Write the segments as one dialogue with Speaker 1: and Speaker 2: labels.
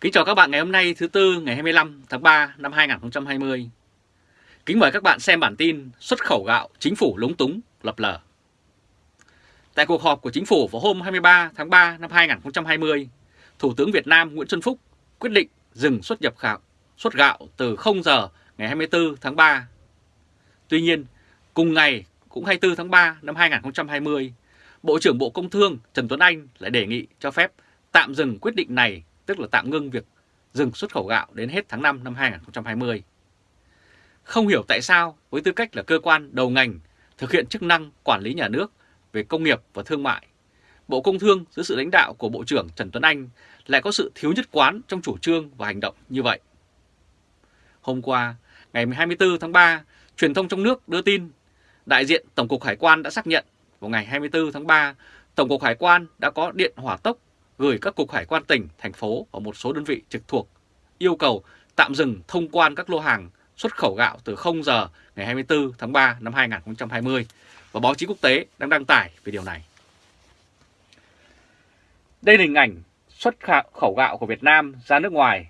Speaker 1: Kính chào các bạn ngày hôm nay thứ Tư ngày 25 tháng 3 năm 2020. Kính mời các bạn xem bản tin xuất khẩu gạo chính phủ lúng túng lập lờ. Tại cuộc họp của chính phủ vào hôm 23 tháng 3 năm 2020, Thủ tướng Việt Nam Nguyễn Xuân Phúc quyết định dừng xuất nhập khảo xuất gạo từ 0 giờ ngày 24 tháng 3. Tuy nhiên, cùng ngày cũng 24 tháng 3 năm 2020, Bộ trưởng Bộ Công Thương Trần Tuấn Anh lại đề nghị cho phép tạm dừng quyết định này tức là tạm ngưng việc dừng xuất khẩu gạo đến hết tháng 5 năm 2020. Không hiểu tại sao với tư cách là cơ quan đầu ngành thực hiện chức năng quản lý nhà nước về công nghiệp và thương mại, Bộ Công Thương dưới sự lãnh đạo của Bộ trưởng Trần Tuấn Anh lại có sự thiếu nhất quán trong chủ trương và hành động như vậy. Hôm qua, ngày 24 tháng 3, truyền thông trong nước đưa tin đại diện Tổng cục Hải quan đã xác nhận vào ngày 24 tháng 3, Tổng cục Hải quan đã có điện hỏa tốc gửi các cục hải quan tỉnh, thành phố và một số đơn vị trực thuộc yêu cầu tạm dừng thông quan các lô hàng xuất khẩu gạo từ 0 giờ ngày 24 tháng 3 năm 2020 và báo chí quốc tế đang đăng tải về điều này. Đây là hình ảnh xuất khẩu gạo của Việt Nam ra nước ngoài.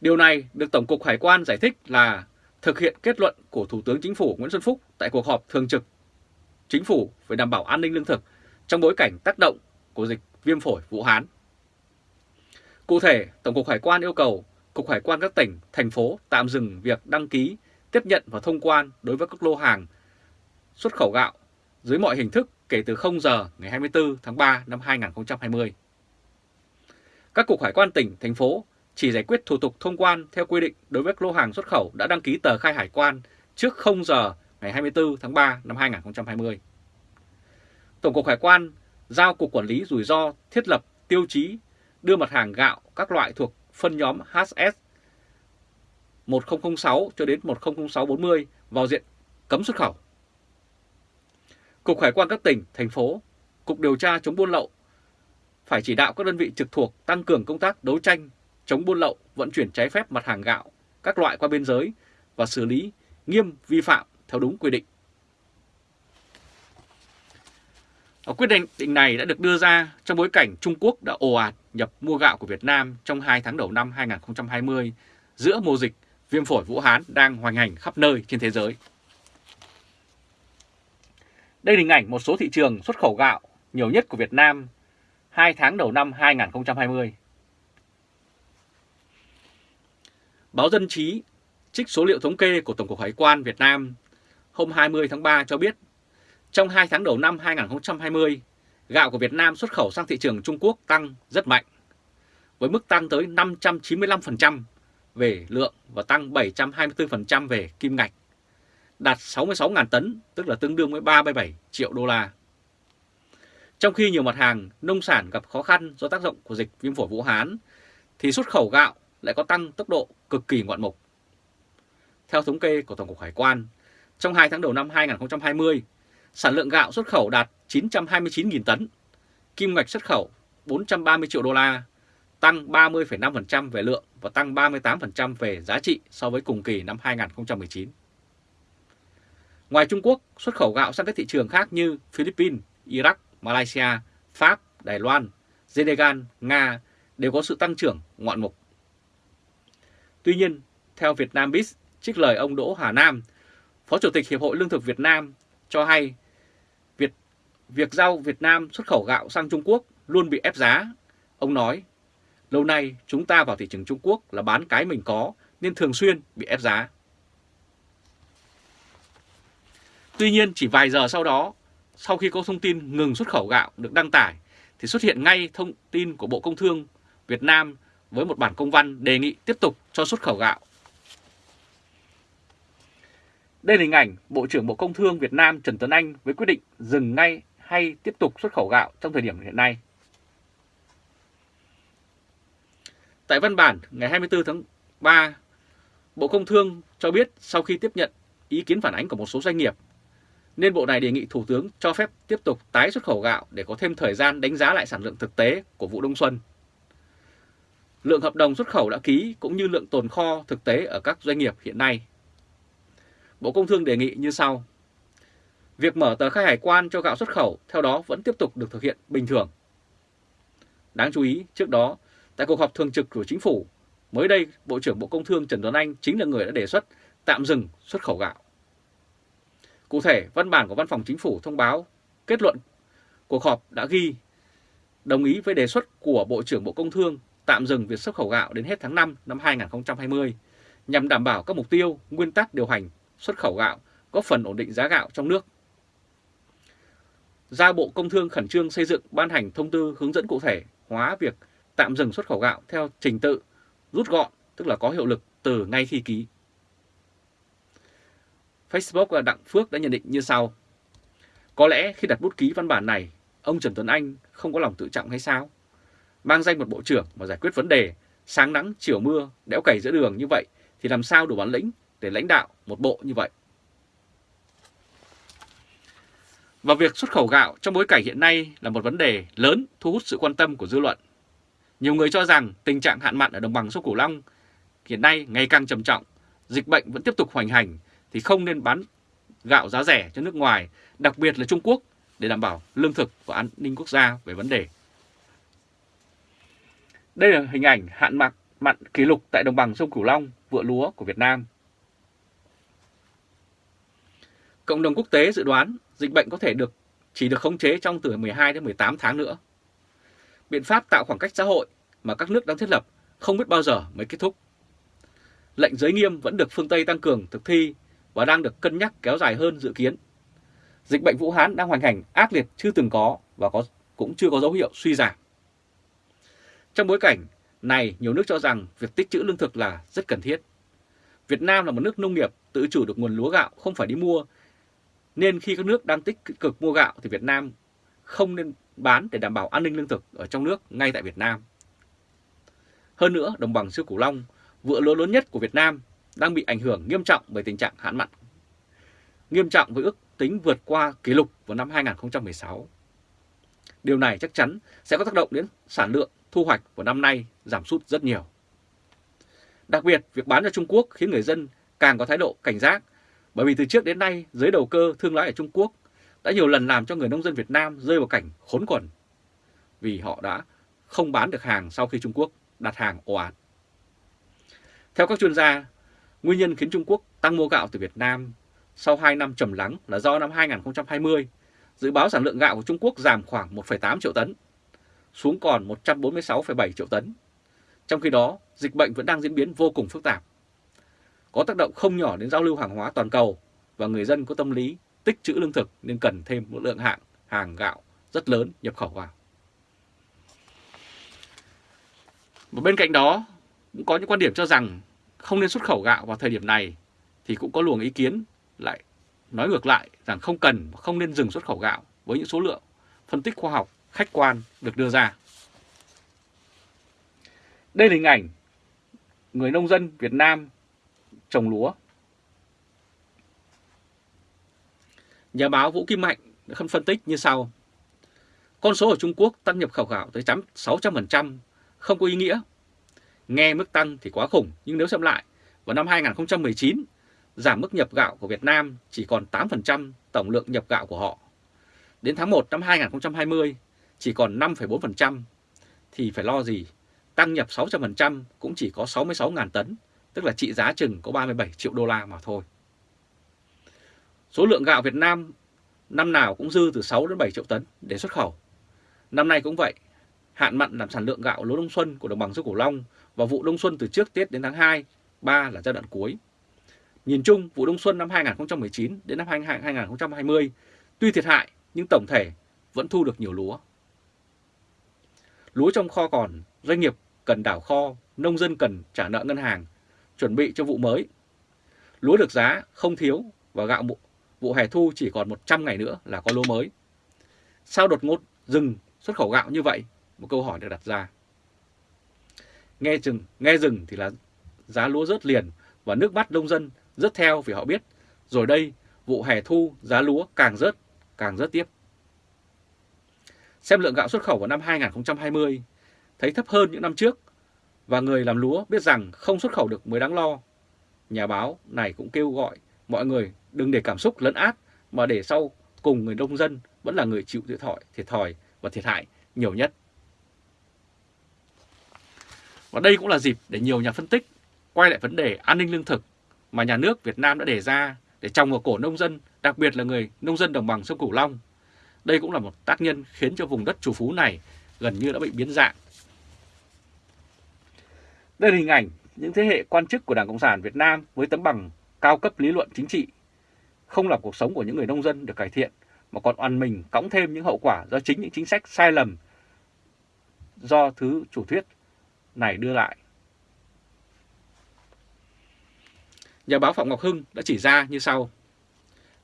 Speaker 1: Điều này được Tổng cục Hải quan giải thích là thực hiện kết luận của Thủ tướng Chính phủ Nguyễn Xuân Phúc tại cuộc họp thường trực Chính phủ về đảm bảo an ninh lương thực trong bối cảnh tác động của dịch viêm phổi Vũ Hán. Cụ thể, Tổng cục Hải quan yêu cầu Cục Hải quan các tỉnh, thành phố tạm dừng việc đăng ký, tiếp nhận và thông quan đối với các lô hàng xuất khẩu gạo dưới mọi hình thức kể từ 0 giờ ngày 24 tháng 3 năm 2020. Các cục hải quan tỉnh, thành phố chỉ giải quyết thủ tục thông quan theo quy định đối với các lô hàng xuất khẩu đã đăng ký tờ khai hải quan trước 0 giờ ngày 24 tháng 3 năm 2020. Tổng cục Hải quan giao Cục Quản lý Rủi ro thiết lập tiêu chí đưa mặt hàng gạo các loại thuộc phân nhóm HS 1006 cho đến 100640 vào diện cấm xuất khẩu. Cục Hải quan các tỉnh, thành phố, Cục điều tra chống buôn lậu phải chỉ đạo các đơn vị trực thuộc tăng cường công tác đấu tranh chống buôn lậu, vận chuyển trái phép mặt hàng gạo các loại qua biên giới và xử lý nghiêm vi phạm theo đúng quy định. Quyết định này đã được đưa ra trong bối cảnh Trung Quốc đã ồ ạt nhập mua gạo của Việt Nam trong 2 tháng đầu năm 2020 giữa mùa dịch viêm phổi Vũ Hán đang hoành hành khắp nơi trên thế giới. Đây là hình ảnh một số thị trường xuất khẩu gạo nhiều nhất của Việt Nam 2 tháng đầu năm 2020. Báo Dân Chí, trích số liệu thống kê của Tổng cục Hải quan Việt Nam hôm 20 tháng 3 cho biết trong 2 tháng đầu năm 2020, gạo của Việt Nam xuất khẩu sang thị trường Trung Quốc tăng rất mạnh, với mức tăng tới 595% về lượng và tăng 724% về kim ngạch, đạt 66.000 tấn, tức là tương đương với 37 triệu đô la. Trong khi nhiều mặt hàng nông sản gặp khó khăn do tác động của dịch viêm phổi Vũ Hán, thì xuất khẩu gạo lại có tăng tốc độ cực kỳ ngoạn mục. Theo thống kê của Tổng cục Hải quan, trong 2 tháng đầu năm 2020, sản lượng gạo xuất khẩu đạt 929.000 tấn, kim ngạch xuất khẩu 430 triệu đô la, tăng 30,5% về lượng và tăng 38% về giá trị so với cùng kỳ năm 2019. Ngoài Trung Quốc, xuất khẩu gạo sang các thị trường khác như Philippines, Iraq, Malaysia, Pháp, Đài Loan, Senegal, Nga đều có sự tăng trưởng ngoạn mục. Tuy nhiên, theo VietnamBiz, Biz, trích lời ông Đỗ Hà Nam, Phó Chủ tịch Hiệp hội Lương thực Việt Nam cho hay việc giao Việt Nam xuất khẩu gạo sang Trung Quốc luôn bị ép giá. Ông nói, lâu nay chúng ta vào thị trường Trung Quốc là bán cái mình có nên thường xuyên bị ép giá. Tuy nhiên chỉ vài giờ sau đó, sau khi có thông tin ngừng xuất khẩu gạo được đăng tải, thì xuất hiện ngay thông tin của Bộ Công Thương Việt Nam với một bản công văn đề nghị tiếp tục cho xuất khẩu gạo đây là hình ảnh Bộ trưởng Bộ Công Thương Việt Nam Trần Tuấn Anh với quyết định dừng ngay hay tiếp tục xuất khẩu gạo trong thời điểm hiện nay. Tại văn bản ngày 24 tháng 3, Bộ Công Thương cho biết sau khi tiếp nhận ý kiến phản ánh của một số doanh nghiệp, nên Bộ này đề nghị Thủ tướng cho phép tiếp tục tái xuất khẩu gạo để có thêm thời gian đánh giá lại sản lượng thực tế của vụ đông xuân. Lượng hợp đồng xuất khẩu đã ký cũng như lượng tồn kho thực tế ở các doanh nghiệp hiện nay Bộ Công Thương đề nghị như sau. Việc mở tờ khai hải quan cho gạo xuất khẩu theo đó vẫn tiếp tục được thực hiện bình thường. Đáng chú ý, trước đó, tại cuộc họp thường trực của chính phủ, mới đây Bộ trưởng Bộ Công Thương Trần Tuấn Anh chính là người đã đề xuất tạm dừng xuất khẩu gạo. Cụ thể, văn bản của Văn phòng Chính phủ thông báo kết luận cuộc họp đã ghi đồng ý với đề xuất của Bộ trưởng Bộ Công Thương tạm dừng việc xuất khẩu gạo đến hết tháng 5 năm 2020 nhằm đảm bảo các mục tiêu, nguyên tắc điều hành xuất khẩu gạo, góp phần ổn định giá gạo trong nước. Giao Bộ Công Thương khẩn trương xây dựng ban hành thông tư hướng dẫn cụ thể hóa việc tạm dừng xuất khẩu gạo theo trình tự rút gọn, tức là có hiệu lực từ ngay khi ký. Facebook và Đặng Phước đã nhận định như sau. Có lẽ khi đặt bút ký văn bản này, ông Trần Tuấn Anh không có lòng tự trọng hay sao? Mang danh một bộ trưởng mà giải quyết vấn đề sáng nắng chiều mưa, đẽo cày giữa đường như vậy thì làm sao đủ bản lĩnh để lãnh đạo một bộ như vậy? Và việc xuất khẩu gạo trong bối cảnh hiện nay là một vấn đề lớn thu hút sự quan tâm của dư luận. Nhiều người cho rằng tình trạng hạn mặn ở đồng bằng sông Cửu Long hiện nay ngày càng trầm trọng, dịch bệnh vẫn tiếp tục hoành hành thì không nên bán gạo giá rẻ cho nước ngoài, đặc biệt là Trung Quốc để đảm bảo lương thực và an ninh quốc gia về vấn đề. Đây là hình ảnh hạn mặn mặn kỷ lục tại đồng bằng sông Cửu Long, vựa lúa của Việt Nam. Cộng đồng quốc tế dự đoán dịch bệnh có thể được chỉ được khống chế trong từ 12 đến 18 tháng nữa. Biện pháp tạo khoảng cách xã hội mà các nước đang thiết lập không biết bao giờ mới kết thúc. Lệnh giới nghiêm vẫn được phương Tây tăng cường thực thi và đang được cân nhắc kéo dài hơn dự kiến. Dịch bệnh Vũ Hán đang hoành hành ác liệt chưa từng có và có cũng chưa có dấu hiệu suy giảm. Trong bối cảnh này, nhiều nước cho rằng việc tích trữ lương thực là rất cần thiết. Việt Nam là một nước nông nghiệp tự chủ được nguồn lúa gạo không phải đi mua, nên khi các nước đang tích cực mua gạo thì Việt Nam không nên bán để đảm bảo an ninh lương thực ở trong nước ngay tại Việt Nam. Hơn nữa, đồng bằng siêu Cửu Long, vựa lúa lớn nhất của Việt Nam đang bị ảnh hưởng nghiêm trọng bởi tình trạng hạn mặn. Nghiêm trọng với ước tính vượt qua kỷ lục vào năm 2016. Điều này chắc chắn sẽ có tác động đến sản lượng thu hoạch của năm nay giảm sút rất nhiều. Đặc biệt, việc bán cho Trung Quốc khiến người dân càng có thái độ cảnh giác bởi vì từ trước đến nay giới đầu cơ thương lái ở Trung Quốc đã nhiều lần làm cho người nông dân Việt Nam rơi vào cảnh khốn quần vì họ đã không bán được hàng sau khi Trung Quốc đặt hàng ồ ạt. Theo các chuyên gia, nguyên nhân khiến Trung Quốc tăng mua gạo từ Việt Nam sau 2 năm trầm lắng là do năm 2020, dự báo sản lượng gạo của Trung Quốc giảm khoảng 1,8 triệu tấn, xuống còn 146,7 triệu tấn. Trong khi đó, dịch bệnh vẫn đang diễn biến vô cùng phức tạp. Có tác động không nhỏ đến giao lưu hàng hóa toàn cầu và người dân có tâm lý tích trữ lương thực nên cần thêm một lượng hạng hàng gạo rất lớn nhập khẩu vào. và bên cạnh đó, cũng có những quan điểm cho rằng không nên xuất khẩu gạo vào thời điểm này thì cũng có luồng ý kiến lại nói ngược lại rằng không cần và không nên dừng xuất khẩu gạo với những số lượng phân tích khoa học khách quan được đưa ra. Đây là hình ảnh người nông dân Việt Nam trồng lúa. Nhà báo Vũ Kim Mạnh đã phân tích như sau. Con số ở Trung Quốc tăng nhập khẩu gạo tới 600% không có ý nghĩa. Nghe mức tăng thì quá khủng, nhưng nếu xem lại, vào năm 2019, giảm mức nhập gạo của Việt Nam chỉ còn 8% tổng lượng nhập gạo của họ. Đến tháng 1 năm 2020, chỉ còn 5,4%, thì phải lo gì? Tăng nhập 600% cũng chỉ có 66.000 tấn, tức là trị giá chừng có 37 triệu đô la mà thôi. Số lượng gạo Việt Nam năm nào cũng dư từ 6 đến 7 triệu tấn để xuất khẩu. Năm nay cũng vậy, hạn mặn làm sản lượng gạo lúa đông xuân của đồng bằng sông Cửu Long và vụ đông xuân từ trước Tết đến tháng 2, 3 là giai đoạn cuối. Nhìn chung, vụ đông xuân năm 2019 đến năm 2020 tuy thiệt hại nhưng tổng thể vẫn thu được nhiều lúa. Lúa trong kho còn, doanh nghiệp cần đảo kho, nông dân cần trả nợ ngân hàng, chuẩn bị cho vụ mới. Lúa được giá không thiếu và gạo vụ, vụ hè thu chỉ còn 100 ngày nữa là có lúa mới. Sao đột ngột dừng xuất khẩu gạo như vậy? Một câu hỏi được đặt ra. Nghe rừng, nghe rừng thì là giá lúa rớt liền và nước mắt nông dân rớt theo vì họ biết rồi đây vụ hè thu giá lúa càng rớt, càng rớt tiếp. Xem lượng gạo xuất khẩu vào năm 2020 thấy thấp hơn những năm trước và người làm lúa biết rằng không xuất khẩu được mới đáng lo. Nhà báo này cũng kêu gọi mọi người đừng để cảm xúc lấn át mà để sau cùng người nông dân vẫn là người chịu thiệt thòi, thiệt thòi và thiệt hại nhiều nhất. Và đây cũng là dịp để nhiều nhà phân tích quay lại vấn đề an ninh lương thực mà nhà nước Việt Nam đã đề ra để trồng vào cổ nông dân, đặc biệt là người nông dân đồng bằng sông Cửu Long. Đây cũng là một tác nhân khiến cho vùng đất chủ phú này gần như đã bị biến dạng. Đây là hình ảnh những thế hệ quan chức của Đảng Cộng sản Việt Nam với tấm bằng cao cấp lý luận chính trị. Không làm cuộc sống của những người nông dân được cải thiện, mà còn oan mình cõng thêm những hậu quả do chính những chính sách sai lầm do thứ chủ thuyết này đưa lại. Nhà báo Phạm Ngọc Hưng đã chỉ ra như sau.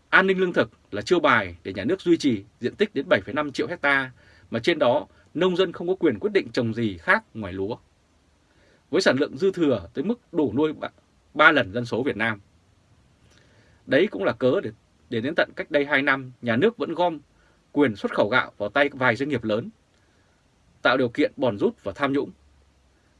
Speaker 1: An ninh lương thực là chiêu bài để nhà nước duy trì diện tích đến 7,5 triệu hecta mà trên đó nông dân không có quyền quyết định trồng gì khác ngoài lúa. Với sản lượng dư thừa tới mức đủ nuôi 3 lần dân số Việt Nam. Đấy cũng là cớ để, để đến tận cách đây 2 năm nhà nước vẫn gom quyền xuất khẩu gạo vào tay vài doanh nghiệp lớn, tạo điều kiện bòn rút và tham nhũng.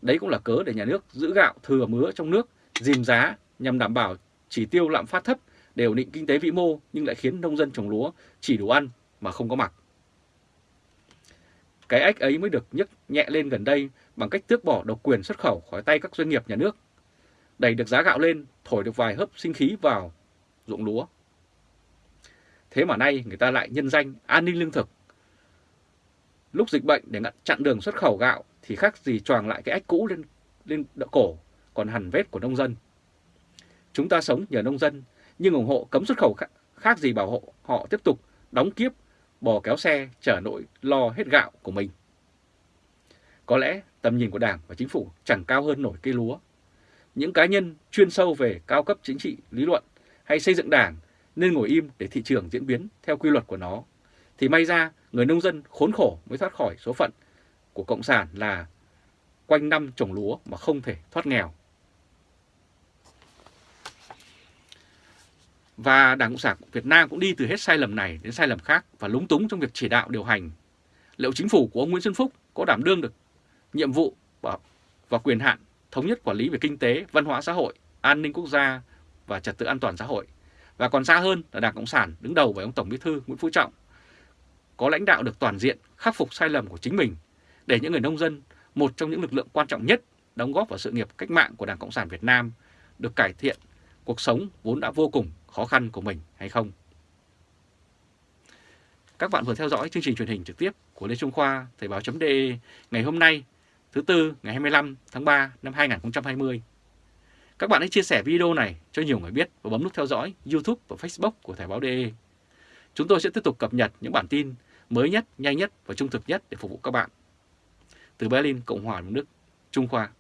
Speaker 1: Đấy cũng là cớ để nhà nước giữ gạo thừa mứa trong nước, dìm giá nhằm đảm bảo chỉ tiêu lạm phát thấp để ổn định kinh tế vĩ mô nhưng lại khiến nông dân trồng lúa chỉ đủ ăn mà không có mặc. Cái ách ấy mới được nhấc nhẹ lên gần đây bằng cách tước bỏ độc quyền xuất khẩu khỏi tay các doanh nghiệp nhà nước, đẩy được giá gạo lên, thổi được vài hớp sinh khí vào ruộng lúa. Thế mà nay người ta lại nhân danh an ninh lương thực. Lúc dịch bệnh để chặn đường xuất khẩu gạo thì khác gì choàng lại cái ách cũ lên lên đỡ cổ, còn hằn vết của nông dân. Chúng ta sống nhờ nông dân, nhưng ủng hộ cấm xuất khẩu khác gì bảo hộ họ tiếp tục đóng kiếp, bò kéo xe, chở nỗi lo hết gạo của mình. Có lẽ tầm nhìn của Đảng và Chính phủ chẳng cao hơn nổi cây lúa. Những cá nhân chuyên sâu về cao cấp chính trị, lý luận hay xây dựng Đảng nên ngồi im để thị trường diễn biến theo quy luật của nó. Thì may ra người nông dân khốn khổ mới thoát khỏi số phận của Cộng sản là quanh năm trồng lúa mà không thể thoát nghèo. Và Đảng Cộng sản Việt Nam cũng đi từ hết sai lầm này đến sai lầm khác và lúng túng trong việc chỉ đạo điều hành. Liệu chính phủ của ông Nguyễn Xuân Phúc có đảm đương được nhiệm vụ và, và quyền hạn thống nhất quản lý về kinh tế, văn hóa xã hội, an ninh quốc gia và trật tự an toàn xã hội. Và còn xa hơn là Đảng Cộng sản đứng đầu với ông Tổng Bí thư Nguyễn Phú Trọng có lãnh đạo được toàn diện, khắc phục sai lầm của chính mình để những người nông dân, một trong những lực lượng quan trọng nhất đóng góp vào sự nghiệp cách mạng của Đảng Cộng sản Việt Nam được cải thiện cuộc sống vốn đã vô cùng khó khăn của mình hay không. Các bạn vừa theo dõi chương trình truyền hình trực tiếp của Lê Trung Khoa Thời báo.de ngày hôm nay thứ Tư ngày 25 tháng 3 năm 2020. Các bạn hãy chia sẻ video này cho nhiều người biết và bấm nút theo dõi YouTube và Facebook của Thời báo.de. Chúng tôi sẽ tiếp tục cập nhật những bản tin mới nhất, nhanh nhất và trung thực nhất để phục vụ các bạn. Từ Berlin, Cộng hòa Đức, Trung Khoa.